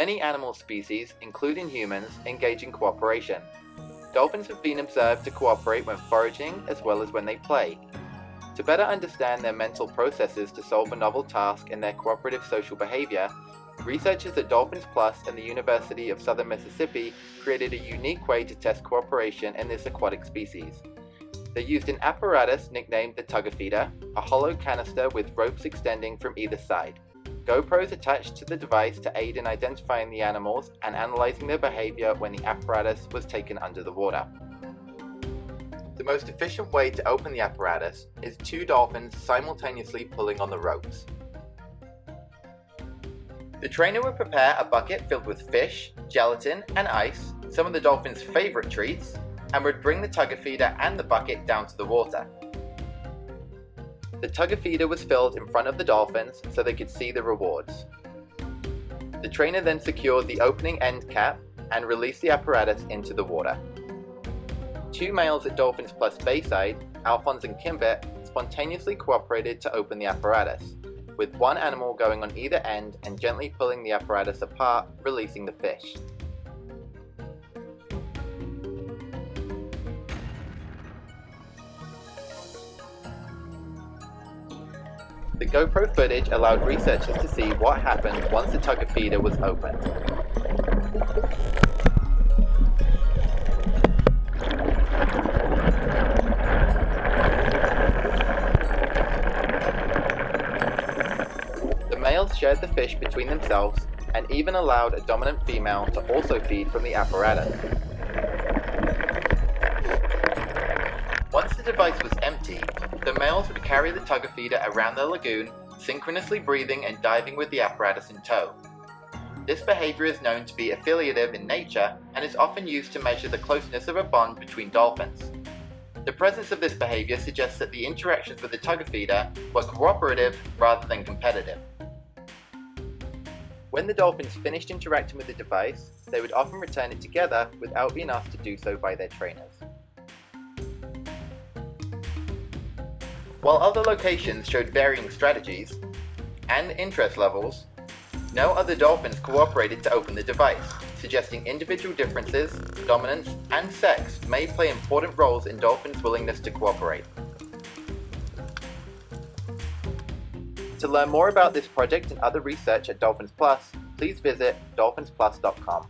Many animal species, including humans, engage in cooperation. Dolphins have been observed to cooperate when foraging as well as when they play. To better understand their mental processes to solve a novel task and their cooperative social behavior, researchers at Dolphins Plus and the University of Southern Mississippi created a unique way to test cooperation in this aquatic species. They used an apparatus nicknamed the Tug-a-feeder, a hollow canister with ropes extending from either side. GoPros attached to the device to aid in identifying the animals and analyzing their behavior when the apparatus was taken under the water. The most efficient way to open the apparatus is two dolphins simultaneously pulling on the ropes. The trainer would prepare a bucket filled with fish, gelatin, and ice, some of the dolphins' favorite treats, and would bring the tug-a-feeder and the bucket down to the water. The tug-a-feeder was filled in front of the dolphins so they could see the rewards. The trainer then secured the opening end cap and released the apparatus into the water. Two males at Dolphins Plus Bayside, Alphonse and Kimbet, spontaneously cooperated to open the apparatus, with one animal going on either end and gently pulling the apparatus apart, releasing the fish. The GoPro footage allowed researchers to see what happened once the tug-a-feeder was opened. The males shared the fish between themselves and even allowed a dominant female to also feed from the apparatus. Device was empty, the males would carry the tug-a-feeder around the lagoon, synchronously breathing and diving with the apparatus in tow. This behavior is known to be affiliative in nature and is often used to measure the closeness of a bond between dolphins. The presence of this behavior suggests that the interactions with the tug-a-feeder were cooperative rather than competitive. When the dolphins finished interacting with the device, they would often return it together without being asked to do so by their trainers. While other locations showed varying strategies and interest levels, no other dolphins cooperated to open the device, suggesting individual differences, dominance, and sex may play important roles in dolphins' willingness to cooperate. To learn more about this project and other research at Dolphins Plus, please visit dolphinsplus.com.